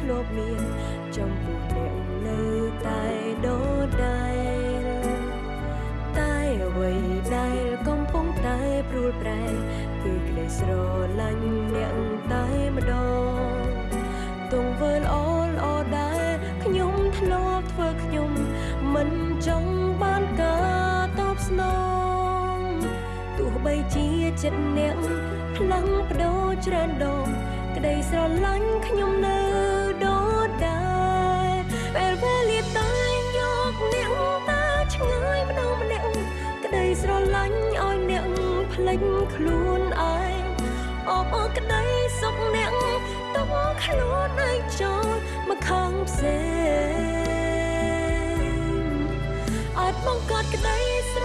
ខ្ញុំធ្លាប់មានចំពោះអ្នកនៅតែដដែលតែអ្វីដែលកំពុងតែព្រួលប្រែគឺក្តីស្រឡាញ់អ្នកតែម្ដងទង្វើល្អល្អដែលខ្ញុំធ្លាប់ធ្វើខ្ញុំមិនចង់បានការតបស្នងទោះបីជាចិត្តអ្នកផ្លាំងបដូរច្រើនដងក្តីស្រឡាញ់ខ្ញុំនៅ លេចខ្លួនឯងអបអរក្តីសុខអ្នកទុកខ្លួនឯងចូលមកខាងផ្សេងអាចបង្កើតក្តីស្រ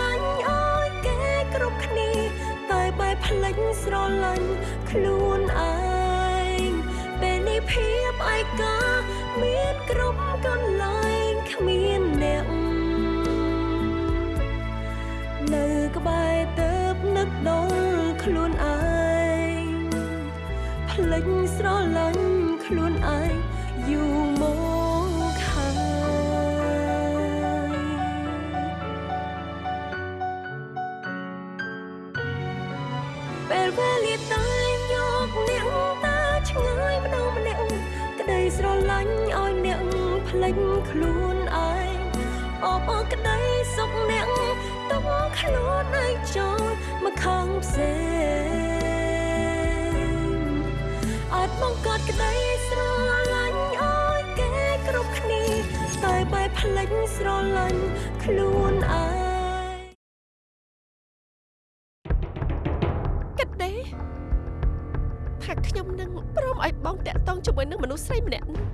ឡាញ់ឲ្យគេគ្រប់គ្នាតែបែបផ្លេចស្រឡាញ់ខ្លួនឯងពេលនេះភាពឯកាមានគ្រប់កន្លែងគ្មានអ្នក ស្រឡាញ់ខ្លួនឯងយូរមកហើយពេលវេលាតែយកអ្នកតាឆ្ងាយម្ដងម្នាក់ក្តីស្រឡាញ់ឲ្យអ្នកផ្លេចខ្លួនឯងអបអរក្តីសុខអ្នកទុកខ្លួនឯងចូលមកខាងផ្សេង អាចបង្កើតក្តីស្រឡាញ់ឲ្យគេគ្រប់គ្នាតែបែបផ្លេចស្រឡាញ់ខ្លួនឯងគិតទេថាខ្ញុំនឹងព្រមឲ្យបងតាក់ទងជាមួយនឹងមនុស្សស្រីម្នាក់នោះ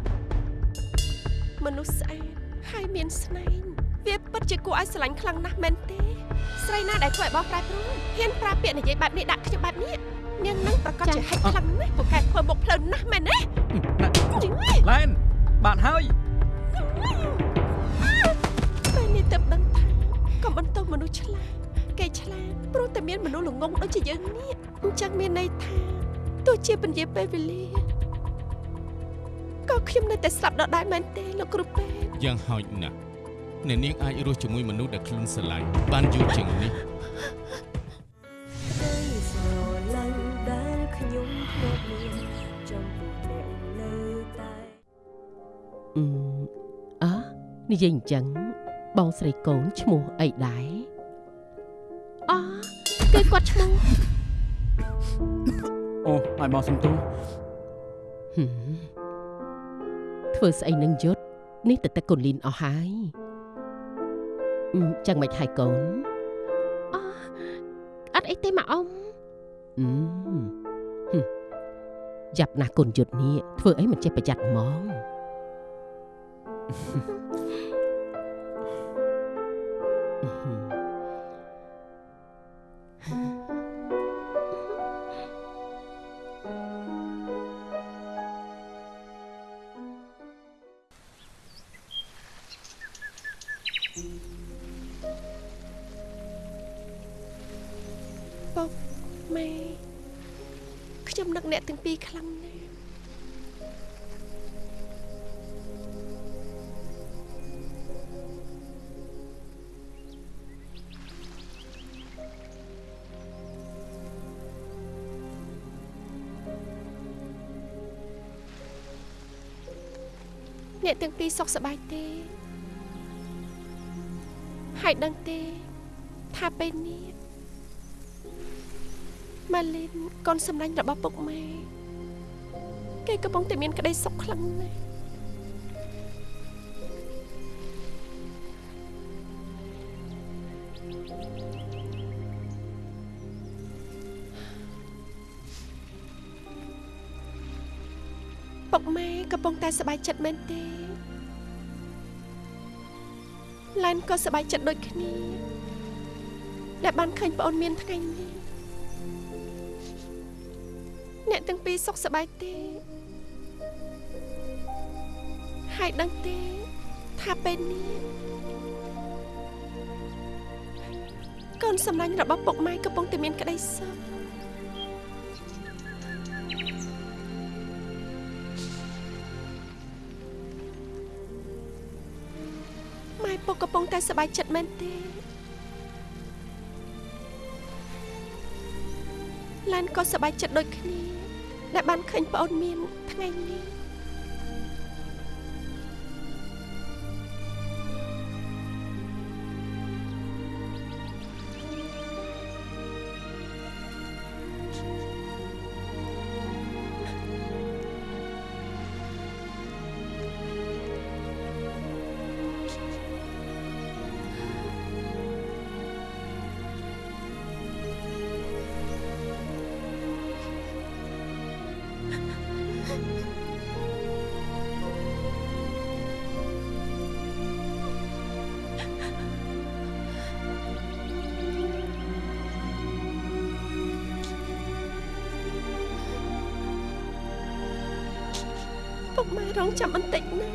មនុស្សស្អាតហើយមានស្នែងវាពិតជាគួរឲ្យស្រឡាញ់ខ្លាំងណាស់មែនទេ ស្រីណាដែលធ្វើឲ្យបងប្រែប្រួលហ៊ានប្រើពាក្យនិយាយបែបនេះដាក់ខ្ញុំបែបនេះ នាងនឹងប្រកាសជាហិចខ្លាំងណាស់ពូកែធ្វើមុខផ្លូវណាស់មែនទេយីឡែនបានហើយពេលនេះទៅដឹងថាកុំបន្តមនុស្សឆ្លាតគេឆ្លាតព្រោះតែមានមនុស្សល្ងងដូចជាយើងនេះអញ្ចឹងមានន័យថាទោះជាពន្យាពេលវេលាក៏ខ្ញុំនៅតែស្លាប់ដដែលមែនទេលោកគ្រូពេទ្យយ៉ាងហោចណាស់អ្នកនាងអាចរស់ជាមួយមនុស្សដែលខ្លួនស្រឡាញ់បានយូរជាងនេះក្តី និយាយអញ្ចឹងបងស្រីកូនឈ្មោះអីដែរអគឺគាត់ឈ្មោះអូឲ្យបងសុំទោសហឹមធ្វើស្អីនឹងយុទ្ធនេះតែតែកូនលីនអស់ហើយអឺចឹងមិនហើយកូនអត់អីទេម៉ាអ៊ំអឺហឹមយ៉ាប់ណាស់កូនយុទ្ធនេះធ្វើអីមិនចេះប្រយ័ត្នហ្មងអឺ ពុកម៉ែខ្ញុំនឹកអ្នកទាំងពីរខ្លាំងណាស់ អ្នកទាំងពីរសុខសប្បាយទេហើយដឹងទេថាពេលនេះម៉ាលីនកូនសម្លាញ់របស់ពុកម៉ែគេកំពុងតែមានក្តីសុខខ្លាំងណាស់ កំពុងតែសប្បាយចិត្តមែនទេឡែនក៏សប្បាយចិត្តដូចគ្នាដែលបានឃើញប្អូនមានថ្ងៃនេះអ្នកទាំងពីរសុខសប្បាយទេហើយដឹងទេថាពេលនេះកូនសម្លាញ់របស់ពុកម៉ែកំពុងតែមានក្តីសុខ កកំពុងតែសប្បាយចិត្តមែនទេឡានក៏សប្បាយចិត្តដូចគ្នា ដែលបានឃើញប្អូនមានថ្ងៃនេះ រងចាំបន្តិចណា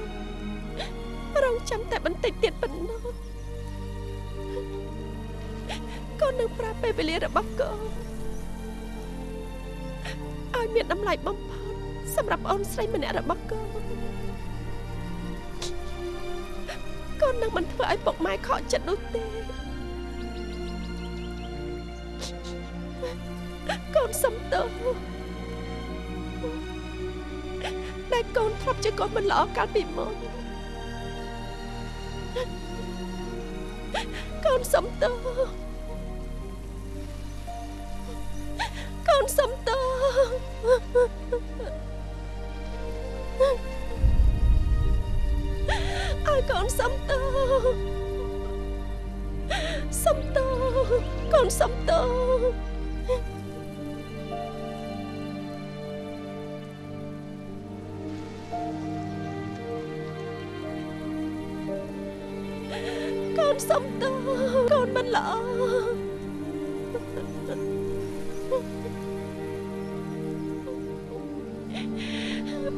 រងចាំតែបន្តិចទៀតប៉ុណ្ណោះកូននឹងប្រាប់ពេលវេលារបស់កូនឲ្យមានតម្លៃបំផុតសម្រាប់អូនស្រីម្នាក់របស់កូនកូននឹងមិនធ្វើឲ្យពុកម៉ែខកចិត្តនោះទេកូនសំទោស ធ្លាប់ជាកូនមិនល្អកាលពីមុនកូនសំទោសកូនសំទោ កូនសំទោសកូនមិនល្អ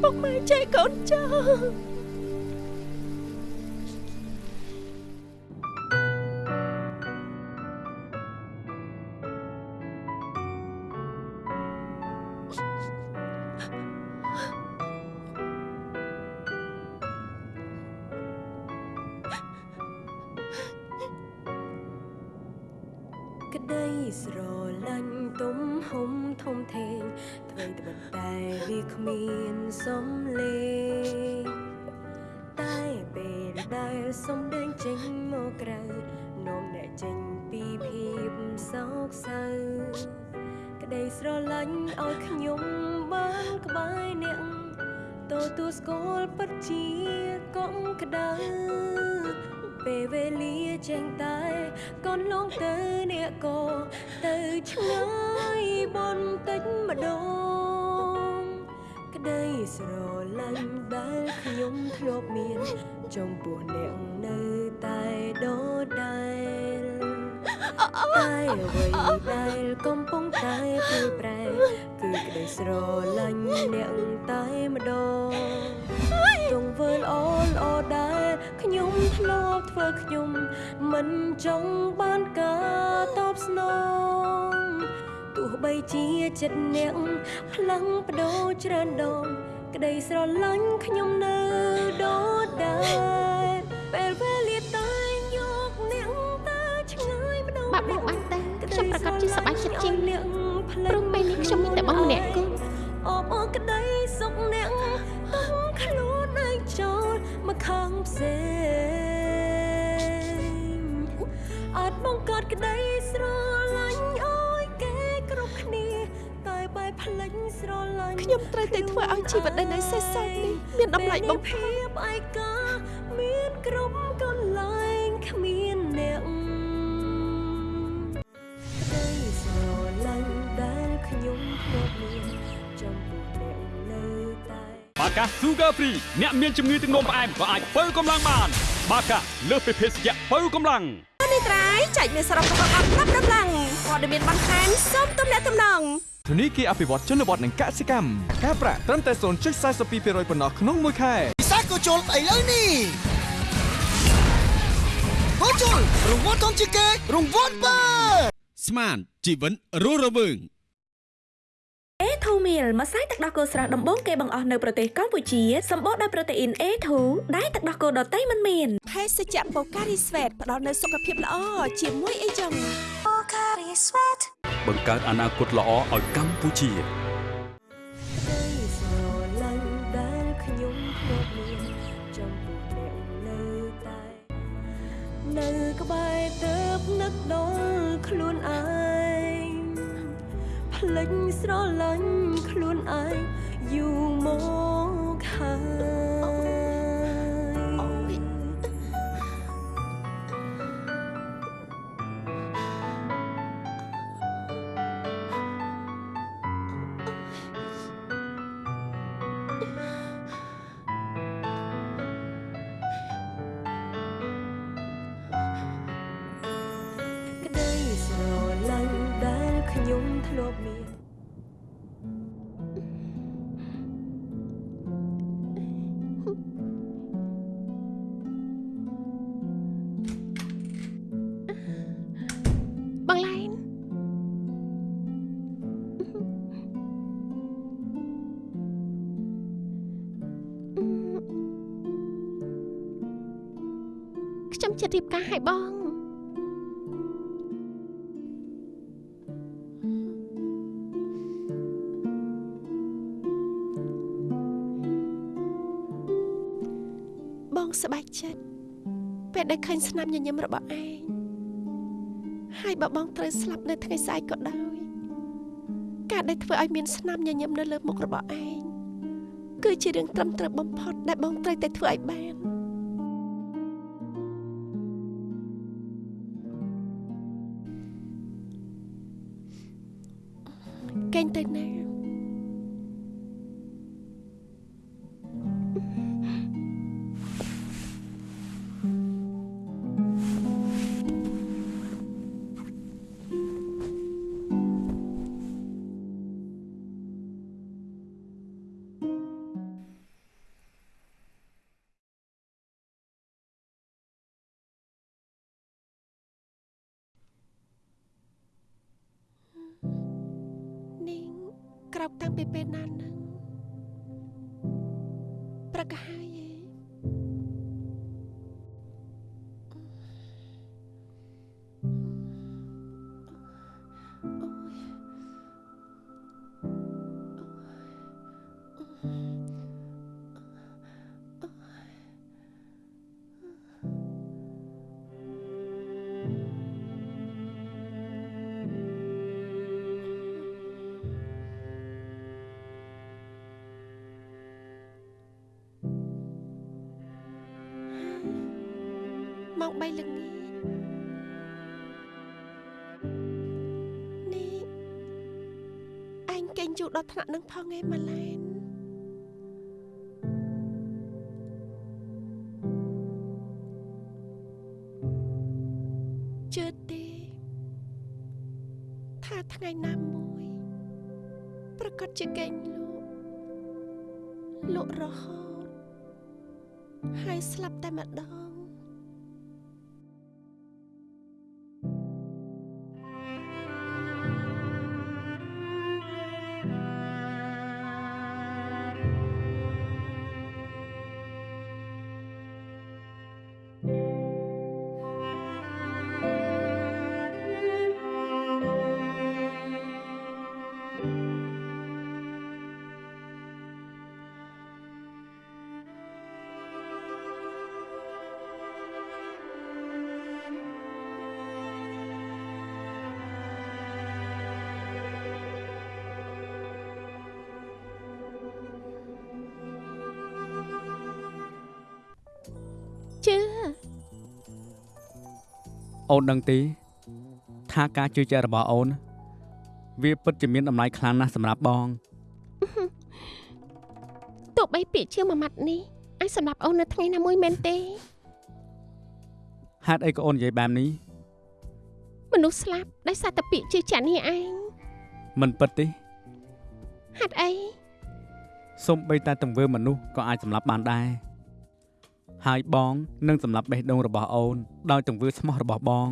ពុកម៉ែចេះកូនចាស់ ស្រឡាញ់ដែលខ្ញុំធ្លាប់មាន ចំពោះអ្នកនៅតែដដែលតែអ្វីដែលកំពុងតែព្រួយប្រែ គឺក្តីស្រឡាញ់អ្នកតែម្ដងទង្វើល្អល្អដែលខ្ញុំធ្លាប់ធ្វើខ្ញុំ មិនចង់បានការតបស្នងទោះបីជាចិត្តអ្នកផ្លាំងបដូរច្រើនដង ក្តីស្រឡាញ់ខ្ញុំនៅដដែលពេលវេលាតែយកអ្នកទៅឆ្ងាយម្ដងបាទបងបានតែខ្ញុំប្រកាសជាសប្បាយចិត្តជាងអ្នកផ្លែព្រោះពេលនេះខ្ញុំមានតែបងម្នាក់គូអបអរក្តីសុខអ្នកតាំងខ្លួនឯងចូលមកខាងផ្សេងអាចបង្កើតក្តីស្រឡាញ់ ខ្ញុំត្រូវតែធ្វើឲ្យជីវិតដែលនៅសេសសល់នេះមានតម្លៃបំផុតភាពឯកាមានគ្រប់កន្លែងគ្មានអ្នកក្តីស្រឡាញ់ដែលខ្ញុំធ្លាប់មានចំពោះអ្នកនៅតែបាកា Sugar Free អ្នកមានជំងឺទឹកនោមផ្អែមក៏អាចបើកម្លាំងបាន បាកាលើសពីភេសជ្ជៈបើកម្លាំងនេះត្រៃចែកមានសរុបរបស់អត់ប្រាប់ដំឡើងព័ត៌មានបន្ថែមសូមទំនាក់ទំនង ធនីគារអភិវឌ្ឍជនបទនិងកសិកម្មការប្រាក់ត្រឹមតែ0.42%ប៉ុណ្ណោះក្នុងមួយខែពិសាក៏ជុលស្អីលើនេះក៏ជុលរង្វាន់ធំជាងគេរង្វាន់បើស្មានជីវិតរស់រវើងអេ A2 meal ម្សៅទឹកដោះគោស្រស់ដំបូងគេបង្អស់នៅប្រទេសកម្ពុជាសម្បូរដោយប្រូតេអ៊ីន A2 ដែលទឹកដោះគោដតៃមិនមានភេសជ្ជៈបូការីស្វេតផ្ដល់នូវសុខភាពល្អជាមួយអីចឹងប ង្កើតអនាគតល្អឲ្យកម្ពុជាដីស្រឡាញ់ដែលខ្ញុំធ្លាប់មានចំពោះអ្នកនៅតែនៅក្បែរទៅនឹកដល់ខ្លួនឯងផ្លេចស្រឡាញ់ខ្លួនឯងយូរមកហើយ ខ្ញុំចិត្តរៀបការឲ្យបងបងសប្បាយចិត្តពេលដែលឃើញស្នាមញញឹមរបស់ឯងហើយបើបងត្រូវស្លាប់នៅថ្ងៃស្អែកក៏ដោយការដែលធ្វើឲ្យមានស្នាមញញឹមនៅលើមុខរបស់ឯងគឺជារឿងត្រឹមត្រូវបំផុតដែលបងត្រូវតែធ្វើឲ្យបាន កេងទៅ យូរដល់ថ្នាក់នឹងផងឯងម៉ាឡែនជឿទេថាថ្ងៃណាមួយ ប្រកាសជាកេងលក់លក់រហូតហើយស្លាប់តែម្ដង អូនដឹងទេ ថាការជឿជាក់របស់អូន វាពិតជាមានតម្លៃខ្លាំងណាស់សម្រាប់បងទោះបីពាក្យជឿមួយម៉ាត់នេះអាចសម្រាប់អូននៅថ្ងៃណាមួយមែនទេហេតុអីក៏អូននិយាយបែបនេះមនុស្សស្លាប់ដោយសារតែពាក្យជឿជាក់នេះឯងមិនពិតទេហេតុអីសូម្បីតែទង្វើមនុស្សក៏អាចសម្លាប់បានដែរ ហើយបងនឹងសម្លាប់បេះដូងរបស់អូនដោយទង្វើស្មោះរបស់បង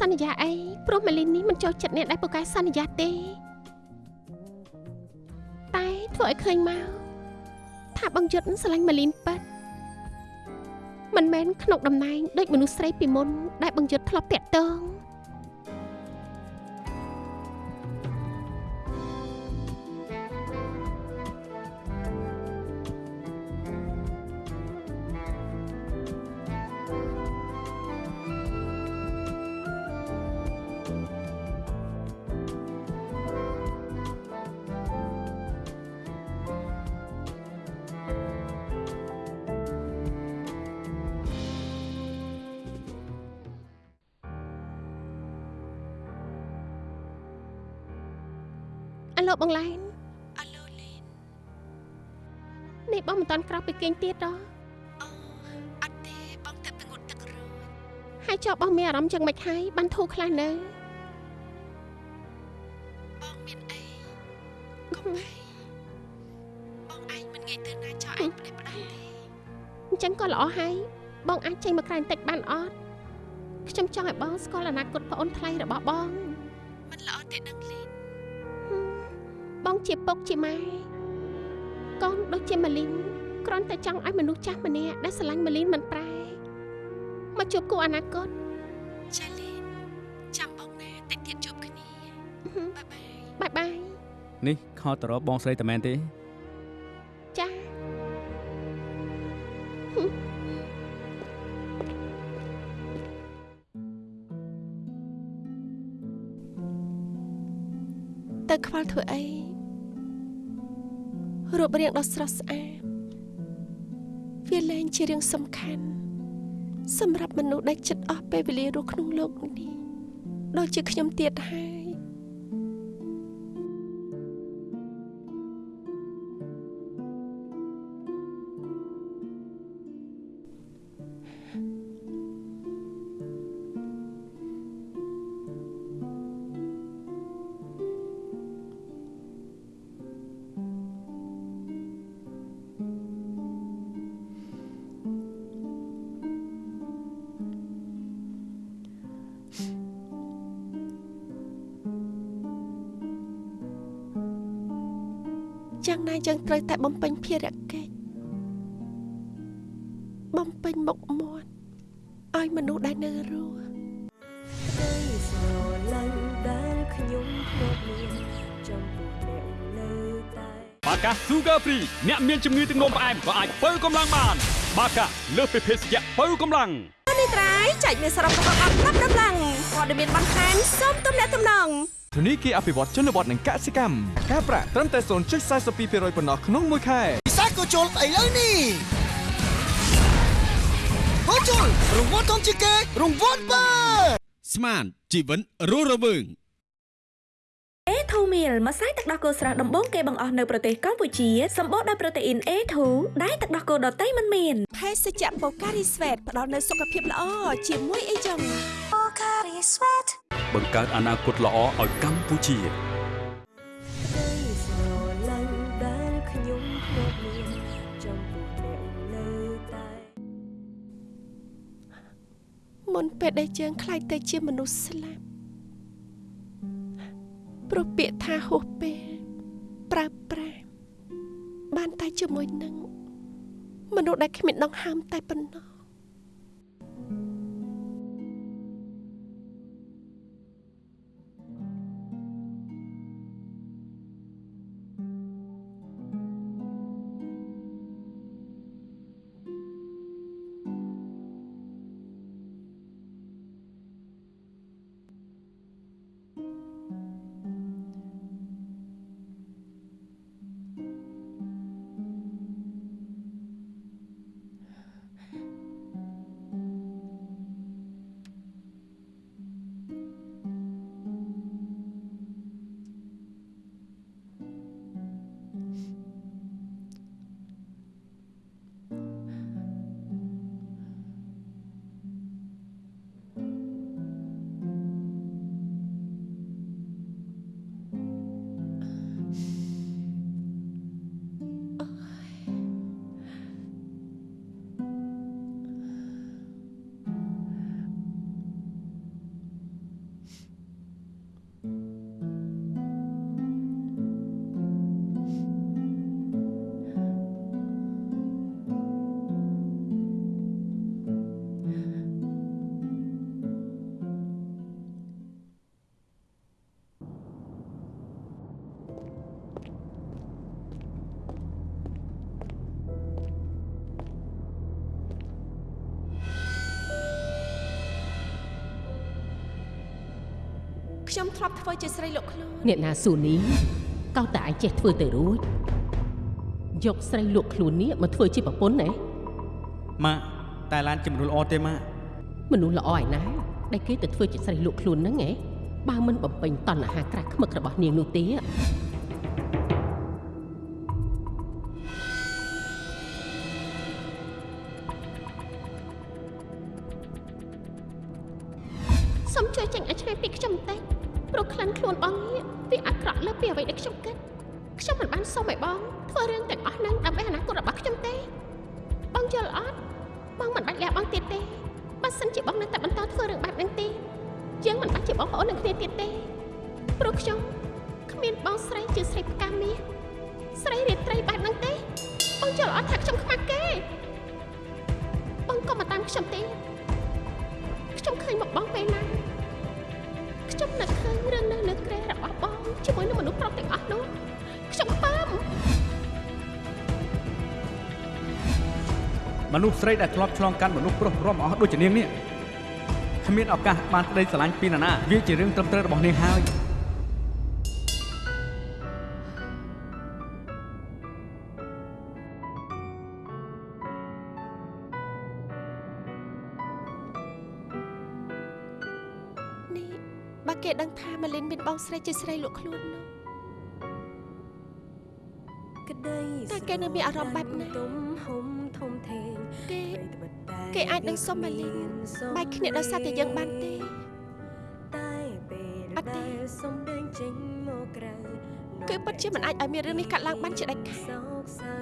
សន្យាអីព្រោះម៉ាលីននេះមិនចូលចិត្តអ្នកដែលពូកែសន្យាទេ តែធ្វើឲ្យឃើញមកថាបងយុទ្ធស្រឡាញ់ម៉ាលីនប៉ិតមិនមែនក្នុងតំណែងដូចមនុស្សស្រីពីមុនដែលបងយុទ្ធធ្លាប់តាក់ទង បងឡែនអាឡូលីននេះបងមិនតាន់ក្រោកពីគេងទៀតដល់អូអត់ទេបងតែទៅងត់ទឹករួចហើយចុះបងមានអារម្មណ៍យ៉ាងម៉េចហើយបានធូរខ្លះនៅបងមានអីកុំអីបងឯងមិនងាយទៅណាចោលឯងផ្លេចផ្ដាច់ទេអញ្ចឹងក៏ល្អហើយបងអាចចេញមកក្រៅបន្តិចបានអត់ខ្ញុំចង់ឲ្យបងស្គាល់អនាគតប្អូនថ្លៃរបស់បង ជាពុកជាម៉ែកូនដូចជាម៉ាលីនគ្រាន់តែចង់ឲ្យមនុស្សចាស់ម្នាក់ដែលស្រឡាញ់ម៉ាលីនមិនប្រែមកជួបគូអនាគតចាលីនចាំបងណាតិចទៀតជួបគ្នាហឹមបាយបាយបាយបាយនេះខលទៅរកបងស្រីតែមែនទេ រូបរាងដ៏ស្រស់ស្អាតវាលែងជារឿងសំខាន់សម្រាប់មនុស្សដែលចិត្តអស់ពេលវេលារស់ក្នុងលោកនេះដូចជាខ្ញុំទៀតហើយ យ៉ាងណាយើងត្រូវតែបំពេញភារកិច្ចបំពេញមុខមាត់ឲ្យមនុស្សដែលនៅរស់ក្តីស្រឡាញ់ដែលខ្ញុំធ្លាប់មានចំពោះអ្នកនៅតែបាកា Sugar Free អ្នកមានជំងឺទឹកនោមផ្អែមក៏អាចបើកម្លាំងបាន បាកាលើសពីភេសជ្ជៈបើកម្លាំងនេះត្រៃចែកមានសរុបរបស់អត់ប្រាប់ដំឡើងព័ត៌មានបន្ថែមសូមទំនាក់ទំនង ធនីគារអភិវឌ្ឍជនបទនិងកសិកម្មការប្រាក់ត្រឹមតែ0.42%ប៉ុណ្ណោះក្នុងមួយខែពិសាក៏ជុលស្អីលើនេះហូជុលរង្វាន់ធំជាងគេរង្វាន់បើស្មានជីវិតរស់រវើង A2 meal ម្សៅទឹកដោះគោស្រស់ដំបូងគេបង្អស់នៅប្រទេសកម្ពុជាសម្បូរដោយប្រូតេអ៊ីន A2 ដែលទឹកដោះគោដតៃមិនមានភេសជ្ជៈបូការីស្វេតផ្ដល់នូវសុខភាពល្អជាមួយអីចឹងប ង្កើតអនាគតល្អឲ្យកម្ពុជាក្តីស្រឡាញ់ដែលខ្ញុំធ្លាប់មានចំពោះអ្នកនៅតែមុនពេលដែលយើងខ្លាចទៅជាមនុស្សស្លាប់ព្រោះពាក្យថាហួសពេលប្រើប្រាស់បានតែជាមួយនឹងមនុស្សដែលគ្មានដង្ហើមតែប៉ុណ្ណោះ ខ្ញុំធ្លាប់ធ្វើជាស្រីលោកខ្លួនអ្នកណាស៊ូនីកោតតែឯងចេះធ្វើទៅរួចយកស្រីលក់ខ្លួននេះមកធ្វើជាប្រពន្ធណាម៉ាក់តែឡានជាមនុស្សល្អទេម៉ាក់មនុស្សល្អឯណាដែលគេទៅធ្វើជាស្រីលក់ខ្លួនហ្នឹងហ៎បើមិនបំពេញតណ្ហាក្រាស់ខ្មឹករបស់នាងនោះទេ យល់អត់ថាខ្ញុំខ្មាស់គេបងកុំមកតាមខ្ញុំទេខ្ញុំឃើញមកបងពេលណាខ្ញុំនឹកឃើញរឿងនៅលើក្រែរបស់បងជាមួយនឹងមនុស្សប្រុសទាំងអស់នោះខ្ញុំខ្ពើមមនុស្សស្រីដែលធ្លាប់ឆ្លងកាត់មនុស្សប្រុសរំអស់ដូចជានាងនេះគ្មានឱកាសបានក្តីស្រឡាញ់ពីនរណាវាជារឿងត្រឹមត្រូវរបស់នាងហើយ នមានបងស្រីជាស្រីលក់ខ្លួននោះក្តីតើគេនៅមានអារម្មណ៍បែបណាទំហំធំធេងគេអ្វីត្បិតតែគេអាចនឹងសុំម៉ាលីនបែកគ្នាដោយសារតែយើងបានទេតែពេលអត់ទេដែលសំដែងចេញមកក្រៅគឺពិតជាមិនអាចឲ្យមានរឿងនេះកាត់ឡើងបានជាដាច់ខាតសោកសៅ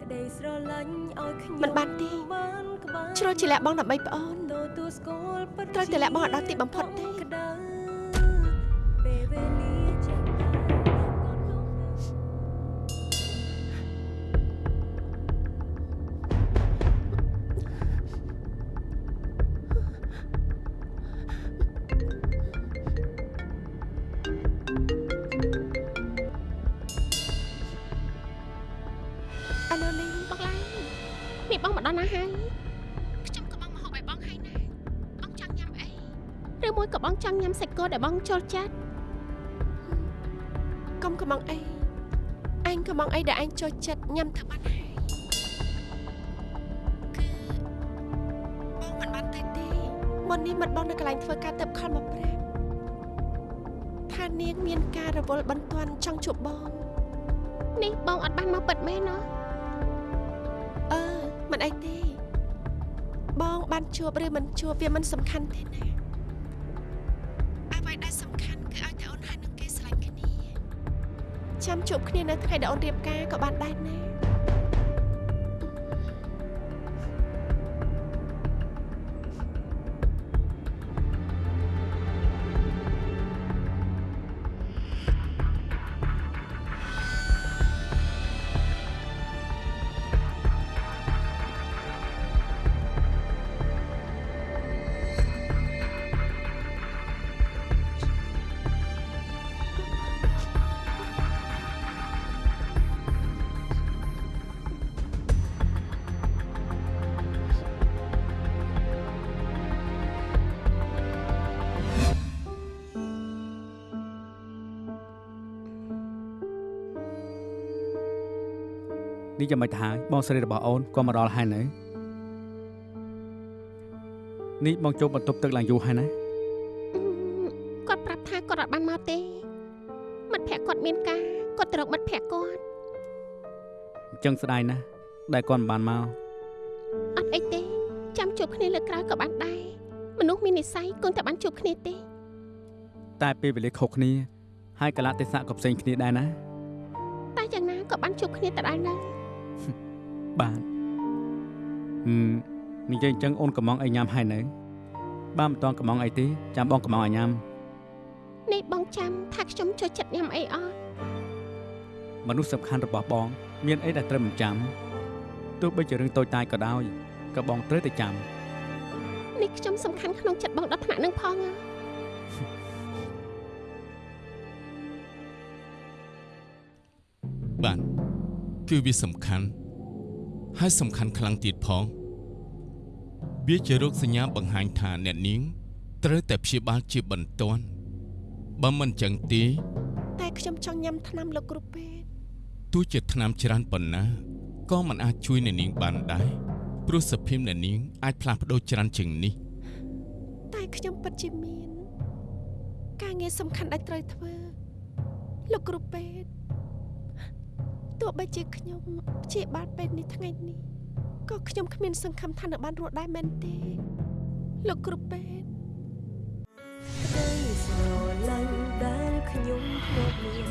ក្តីស្រឡាញ់ឲ្យខ្ញុំមិនបានទេបានក្បាលជ្រុលជាលះបងដើម្បីប្អូនទទួលស្គាល់ពិតត្រូវតែលះបង់ឲ្យដល់ទីបំផុតទេ ងចង់ញ៉ាំសាច់គោដែលបងចូលចិត្តកុំកំងអីអញកំងអីដែលអញចូលចិត្តញ៉ាំទៅបានហើយគឺបងមិនបានទៅទេមុននេះមិត្តបងនៅកន្លែងធ្វើការទៅខលមកប្រាប់ថានាងមានការរវល់បន្ទាន់ចង់ជួបបងនេះបងអត់បានមកពិតមែនណាអឺមិនអីទេបងបានជួបឬមិនជួបវាមិនសំខាន់ទេណា ចាំជួបគ្នានៅថ្ងៃដែលអូនរៀបការក៏បានដែរណា នេះយ៉ាងម៉េចទៅហើយបងស្រីរបស់អូនក៏មកដល់ហើយនៅនេះបងចូលបន្ទប់ទឹកឡើងយូរហើយណាគាត់ប្រាប់ថាគាត់អត់បានមកទេមិត្តភក្តិគាត់មានការគាត់ទៅរកមិត្តភក្តិគាត់អញ្ចឹងស្ដាយណាស់ដែលគាត់មិនបានមកអត់អីទេចាំជួបគ្នាលើក្រោយក៏បានដែរមនុស្សមាននិស្ស័យគង់តែបានជួបគ្នាទេ តែពេលវេលាខុសគ្នាហើយកលៈទេសៈក៏ផ្សេងគ្នាដែរណាតែយ៉ាងណាក៏បានជួបគ្នាដដែលដែរ បាទហឹមនិយាយអញ្ចឹងអូនកំងអីញ៉ាំហើយនៅ បាទមិនតន់កំងអីទេចាំបងកំងឲ្យញ៉ាំនេះបងចាំថាខ្ញុំចូលចិត្តញ៉ាំអីអត់មនុស្សសំខាន់របស់បង មានអីដែលត្រូវមិនចាំទោះបីជារឿងតូចតាចក៏ដោយក៏បងត្រូវតែចាំនេះខ្ញុំសំខាន់ក្នុងចិត្តបងដល់ថ្នាក់នឹងផង គឺវាសំខាន់ហើយសំខាន់ខ្លាំងទៀតផងវាជារោគសញ្ញាបង្ហាញថាអ្នកនាង ត្រូវតែព្យាបាលជាបន្ទាន់បើមិនចឹងទេតែខ្ញុំចង់ញ៉ាំថ្នាំលោកគ្រូពេទ្យទោះជាថ្នាំច្រើនប៉ុណ្ណាក៏មិនអាចជួយអ្នកនាងបានដែរព្រោះសភាពអ្នកនាងអាចផ្លាស់ប្ដូរច្រើនជាងនេះ តែខ្ញុំពិតជាមាន ការងារសំខាន់ដែលត្រូវធ្វើ លោកគ្រូពេទ្យ ទោះបីជាខ្ញុំព្យាបាលពេទ្យនេះថ្ងៃនេះក៏ខ្ញុំគ្មានសង្ឃឹមថានឹងបានរស់ដែរមែនទេ លោកគ្រូពេទ្យក្តីស្រឡាញ់ដែលខ្ញុំធ្លាប់មាន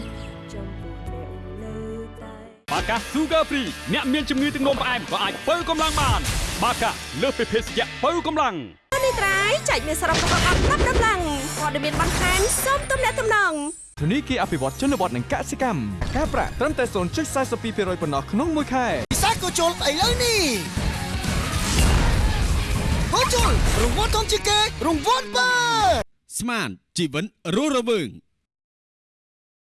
ចំពោះអ្នកនៅតែបាកា Sugar Free អ្នកមានជំងឺទឹកនោមផ្អែមក៏អាចបើកម្លាំងបាន បាកាលើសពីភេសជ្ជៈបើកម្លាំងនេះត្រៃចែកមានសរុបរបស់អត់ប្រាប់ដំឡើងព័ត៌មានបន្ថែមសូមទំនាក់ទំនង ធនីគារអភិវឌ្ឍជនបទនិងកសិកម្មការប្រាក់ត្រឹមតែ0.42%ប៉ុណ្ណោះក្នុងមួយខែពិសាក៏ជុលឥឡូវនេះហូជុលរង្វាន់ធំជាងគេរង្វាន់បើស្មានជីវិនរស់រវើង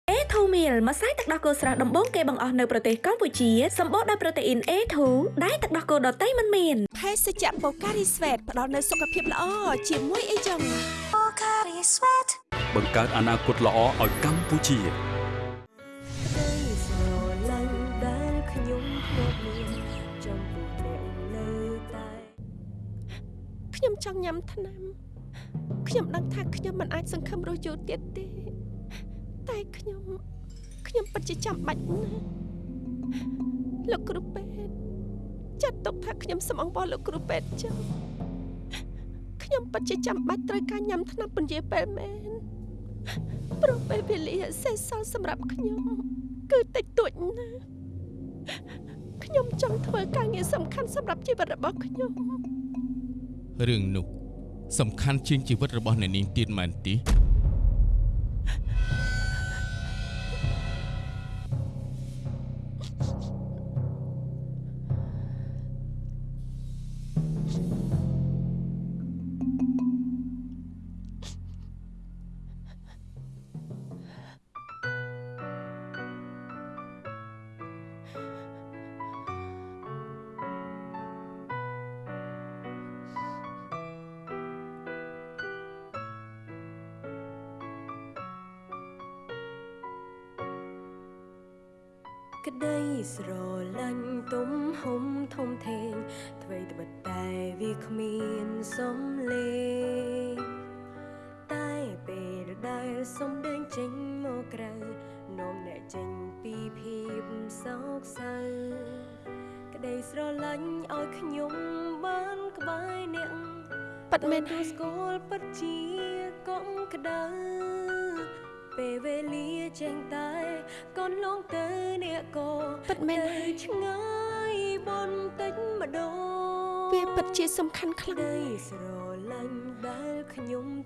A2 meal ម្សៅទឹកដោះគោស្រស់ដំបូងគេបង្អស់នៅប្រទេសកម្ពុជាសម្បូរដោយប្រូតេអ៊ីន A2 ដែលទឹកដោះគោដតៃមិនមានភេសជ្ជៈបូការីស្វេតផ្ដល់នូវសុខភាពល្អជាមួយអីចឹងប ង្កើតអនាគតល្អឲ្យកម្ពុជាក្តីស្រឡាញ់ដែលខ្ញុំធ្លាប់មានចំពោះអ្នកនៅតែខ្ញុំចង់ញ៉ាំថ្នាំខ្ញុំដឹងថាខ្ញុំមិនអាចសង្ឃឹមរស់យូរទៀតទេ តែខ្ញុំខ្ញុំពិតជាចាំបាច់ណាស់លោកគ្រូពេទ្យចាត់ទុកថាខ្ញុំសំអងបោះលោកគ្រូពេទ្យចុះខ្ញុំពិតជាចាំបាច់ត្រូវការញ៉ាំថ្នាំពន្យាពេលមែន ព្រោះពេលវេលាសេសសល់សម្រាប់ខ្ញុំគឺតិចតួចណាស់ខ្ញុំចង់ធ្វើការងារសំខាន់សម្រាប់ជីវិតរបស់ខ្ញុំរឿងនោះសំខាន់ជាងជីវិតរបស់អ្នកនាងទៀតមែនទេ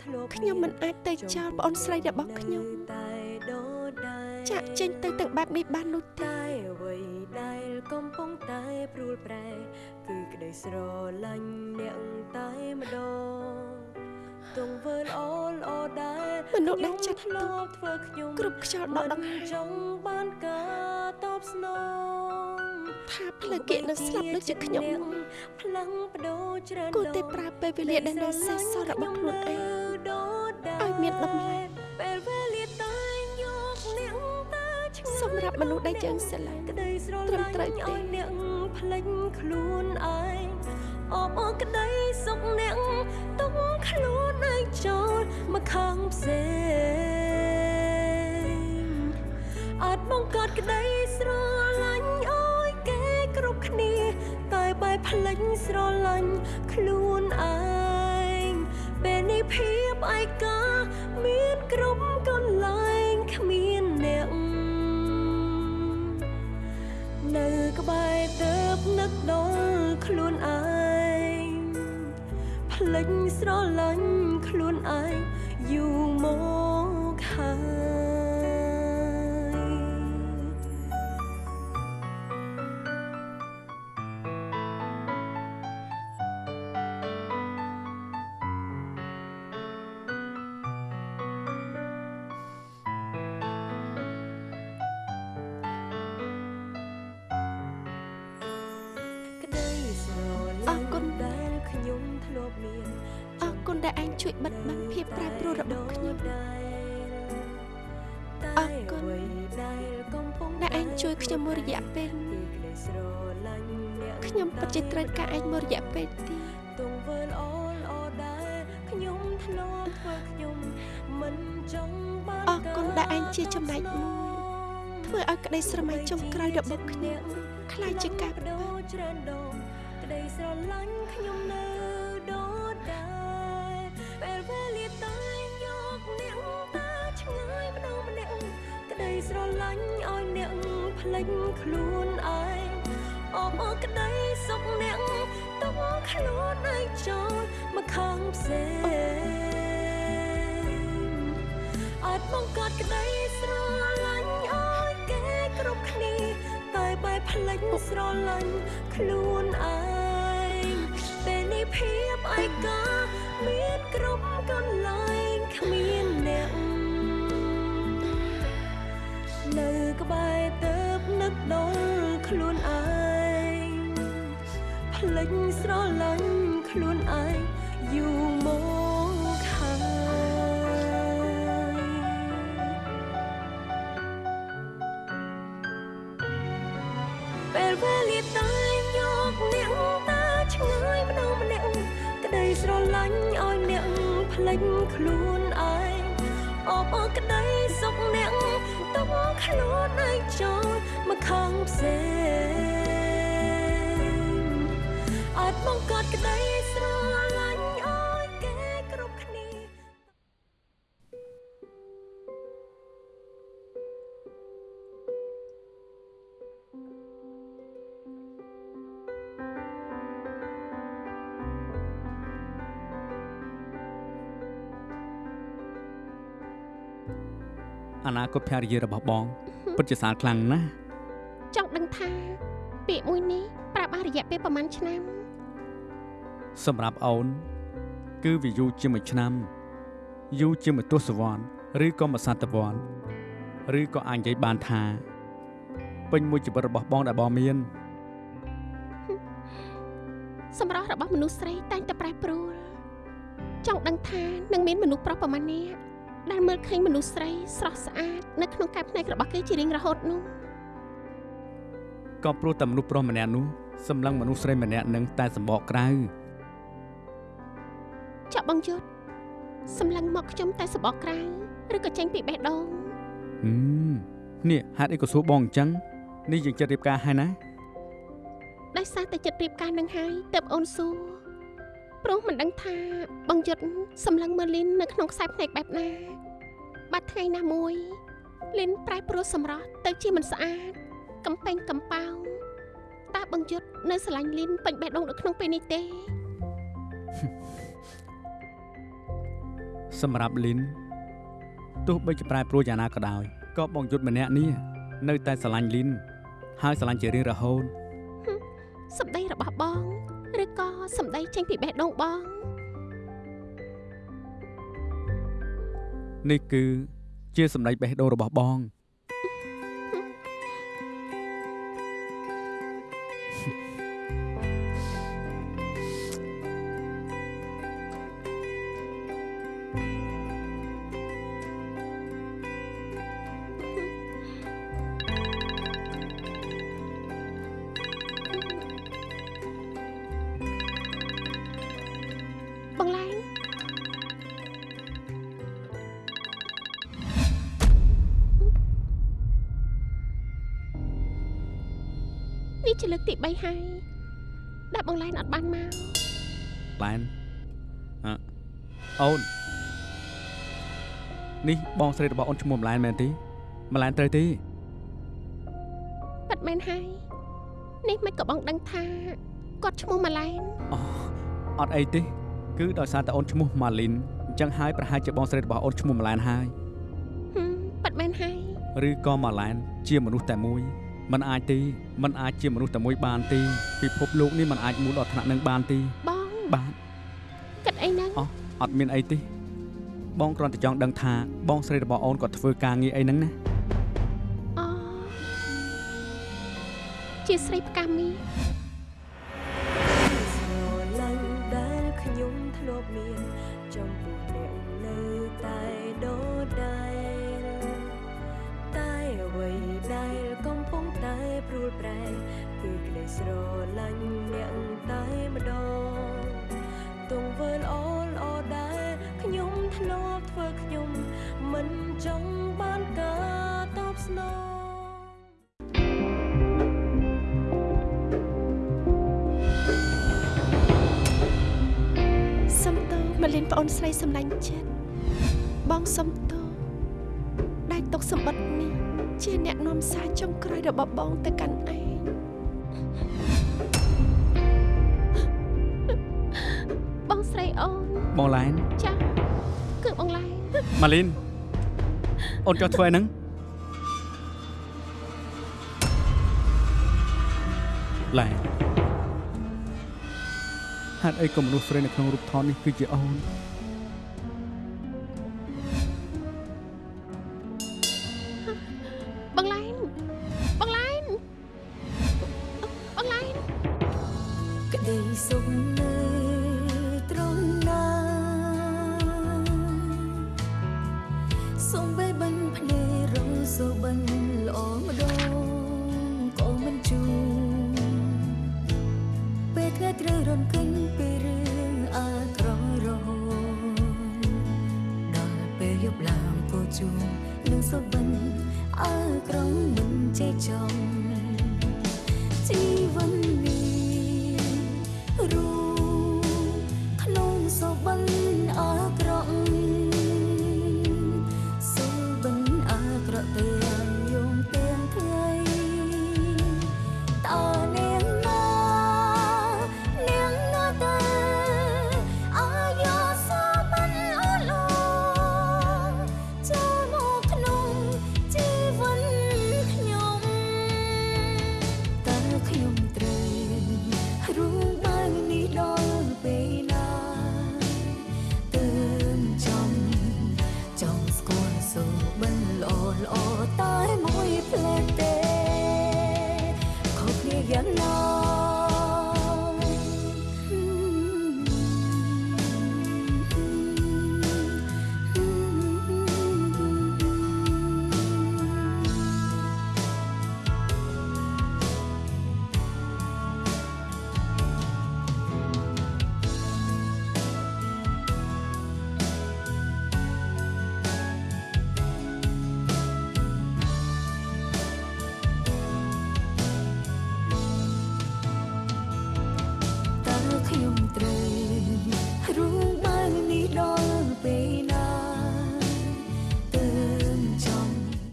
ខ្ញុំធ្លាប់ខ្ញុំមិនអាចទៅចោលប្អូនស្រីរបស់ខ្ញុំតែដដែលចាក់ចេញទៅទាំងបែបនេះបាននោះទេតែអ្វីដែលកំពុងតែព្រួលប្រែ គឺក្តីស្រឡាញ់អ្នកតែម្ដងទង្វើល្អល្អដែលមនុស្សដែលចាត់ធ្លាប់ធ្វើខ្ញុំគ្រប់ខ្យល់ដកដង្ហើមចង់បានការតបស្នងថាផ្លូវគៀកនឹងស្លាប់ដូចជាខ្ញុំនោះផ្លាំងបដូរច្រើនគួរតែប្រើពេលវេលាដែលនៅសេសសល់របស់ខ្លួនឯងឲ្យ មានតម្លៃពេលវេលាតែយកអ្នកទៅឆ្ងាយសម្រាប់មនុស្សដែលយើងស្រឡាញ់ក្តីស្រត្រឹមឡាញ់ត្រូវទេឲ្យអ្នកផ្លេចខ្លួនឯងអបអរក្តីសុខអ្នកទុកខ្លួនឯងចូលមកខាងផ្សេងអាចបង្កើតក្តីស្រឡាញ់ឲ្យគេគ្រប់គ្នាតែបែបផ្លេចស្រឡាញ់ខ្លួនឯង ពេលនេះភាពឯកាមានគ្រប់កន្លែងគ្មានអ្នកនៅក្បែរទៅនឹកដល់ខ្លួនឯងផ្លេចស្រឡាញ់ខ្លួនឯងយូរមកហើយ ខ្ញុំមួយរយៈពេលពីក្តីស្រឡាញ់អ្នកខ្ញុំពិតជាត្រូវការឯងមួយរយៈពេលទៀតទង្វើល្អល្អដែរខ្ញុំធ្លាប់ធ្វើខ្ញុំមិនចង់បានអរគុណដែលឯងជាចំណែកមួយធ្វើឲ្យក្តីស្រមៃចុងក្រោយរបស់ខ្ញុំខ្លាចជាកាប់បដូរច្រើនដងក្តីស្រឡាញ់ខ្ញុំនៅដូចដែរពេលវេលាតែយកអ្នកតាឆ្ងាយម្ដងម្នាក់ក្តីស្រឡាញ់ឲ្យអ្នក ភ្លេចខ្លួនឯងអបអរក្តីសុខអ្នកទុកខ្លួនឯងចូលមកខាងផ្សេងអាចបង្កើតក្តីស្រឡាញ់ឲ្យគេគ្រប់គ្នាតែបែបផ្លេចស្រឡាញ់ខ្លួនឯងពេលនេះភាពឯកាមានគ្រប់កន្លែងគ្មានអ្នកនៅក្បែរទៅនឹក ដល់ខ្លួនឯងផ្លេចស្រឡាញ់ខ្លួនឯងយូរមកហើយពេលវេលាតែយកអ្នកតាឆ្ងាយម្ដងម្នាក់ក្តីស្រឡាញ់ឲ្យអ្នកផ្លេចខ្លួនឯងអបអរក្តីសុខអ្នក ទុកខ្លួនឯងចូលមកខាងផ្សេងអាចបង្កើតក្តី អនាគតភរិយារបស់បងពិតជាសាលខ្លាំងណាស់ចង់ដឹងថាពាក្យមួយនេះប្រាប់អស់រយៈពេលប្រហែលឆ្នាំ សម្រាប់អូន គឺវាយូរជាមួយឆ្នាំយូរជាមួយទសវត្សរ៍ឬក៏មួយសតវត្សរ៍ឬក៏អាចនិយាយបានថាពេញមួយជីវិតរបស់បងដែលបងមានសម្រស់របស់មនុស្សស្រីតែងតែប្រែប្រួលចង់ដឹងថានឹងមានមនុស្សប្រុសប្រមាណអ្នក ដែលមើលឃើញមនុស្សស្រីស្រស់ស្អាតនៅក្នុងកែបភ្នែករបស់គេជារៀងរហូតនោះក៏ព្រោះតែមនុស្សប្រុសម្នាក់នោះសម្លឹងមនុស្សស្រីម្នាក់នឹងតែសម្បកក្រៅចាក់បងយុទ្ធសម្លឹងមកខ្ញុំតែសបកក្រៅឬក៏ចេញពីបេះដូងហឹមនេះហេតុអីក៏សួរបងអញ្ចឹងនេះយើងចិត្តរៀបការហើយណាដោយសារតែចិត្តរៀបការនឹងហើយទៅអូនសួរ ព្រោះមិនដឹងថាបងយុទ្ធសម្លឹងមើលលីននៅក្នុងខ្សែភ្នែកបែបណាបាត់ថ្ងៃណាមួយលីនប្រែប្រួលសម្រស់ទៅជាមិនស្អាតកំពេញកំប៉ោងតើបងយុទ្ធនៅស្រឡាញ់លីនពេញបេះដូងនៅក្នុងពេលនេះទេសម្រាប់លីនទោះបីជាប្រែប្រួលយ៉ាងណាក៏ដោយក៏បងយុទ្ធម្នាក់នេះនៅតែស្រឡាញ់លីនហើយស្រឡាញ់ជារៀងរហូតសម្ដីរបស់បង ឬក៏សម្ដីចេញពីបេះដូងបងនេះគឺជាសម្ដីបេះដូងរបស់បងបង បងស្រីរបស់អូនឈ្មោះម្លែនមែនទេម្លែនត្រូវទេ ប៉ិតមែនហើយនេះមិនក៏បងដឹងថាគាត់ឈ្មោះម៉ាឡែន អត់អីទេ គឺដោយសារតែអូនឈ្មោះម៉ាលីនអញ្ចឹងហើយប្រហែលជាបងស្រីរបស់អូនឈ្មោះម្លែនហើយ ហឹមប៉ិតមែនហើយ ឬក៏ម៉ាឡែនជាមនុស្សតែមួយมันអាចទេมันអាចជាមនុស្សតែមួយបានទេពិភពលោកនេះมันអាចមូលដល់ថ្នាក់នឹងបានទេ បង បាទ គិតអីហ្នឹង អោះអត់មានអីទេ បងគ្រាន់តែចង់ដឹងថាបងស្រីរបស់អូនគាត់ធ្វើការងារអីហ្នឹងណាអូជាស្រីផ្កាមី បងស្រីអូនបងឡែនចាគឺបងឡែនម៉ាលីនអូនចោះធ្វើហ្នឹងឡែនហេតុអីក៏មនុស្សស្រីនៅក្នុងរូបថតនេះគឺជាអូន